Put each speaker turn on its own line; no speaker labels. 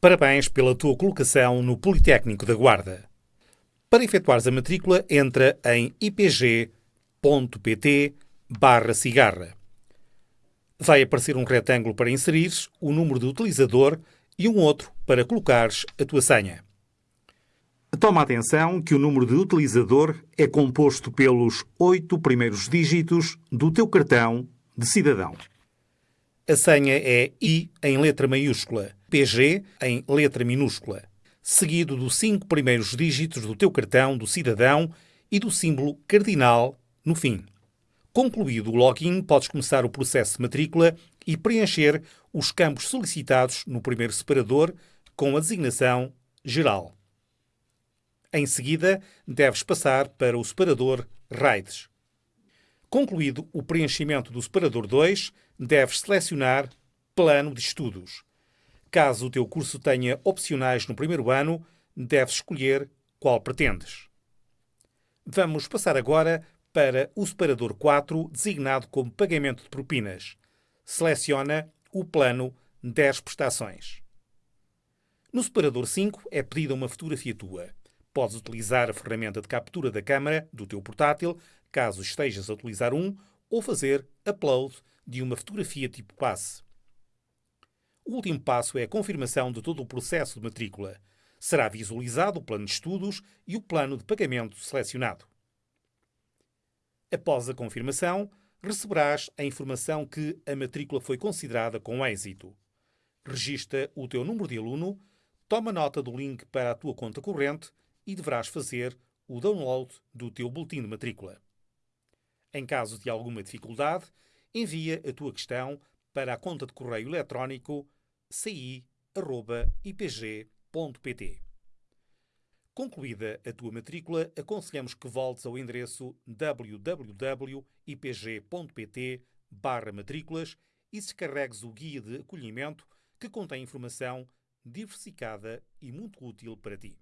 Parabéns pela tua colocação no Politécnico da Guarda. Para efetuares a matrícula, entra em ipg.pt barra cigarra. Vai aparecer um retângulo para inserires o número de utilizador e um outro para colocares a tua senha. Toma atenção que o número de utilizador é composto pelos oito primeiros dígitos do teu cartão de cidadão. A senha é I em letra maiúscula, PG em letra minúscula, seguido dos cinco primeiros dígitos do teu cartão do cidadão e do símbolo cardinal no fim. Concluído o login, podes começar o processo de matrícula e preencher os campos solicitados no primeiro separador com a designação Geral. Em seguida, deves passar para o separador RAIDS. Concluído o preenchimento do separador 2, deves selecionar Plano de Estudos. Caso o teu curso tenha opcionais no primeiro ano, deves escolher qual pretendes. Vamos passar agora para o separador 4, designado como Pagamento de Propinas. Seleciona o plano 10 prestações. No separador 5 é pedida uma fotografia tua. Podes utilizar a ferramenta de captura da câmara do teu portátil, caso estejas a utilizar um, ou fazer upload de uma fotografia tipo passe. O último passo é a confirmação de todo o processo de matrícula. Será visualizado o plano de estudos e o plano de pagamento selecionado. Após a confirmação, receberás a informação que a matrícula foi considerada com êxito. Registra o teu número de aluno, toma nota do link para a tua conta corrente e deverás fazer o download do teu boletim de matrícula. Em caso de alguma dificuldade, envia a tua questão para a conta de correio eletrónico ci.ipg.pt. Concluída a tua matrícula, aconselhamos que voltes ao endereço www.ipg.pt matrículas e descarregues o guia de acolhimento que contém informação diversificada e muito útil para ti.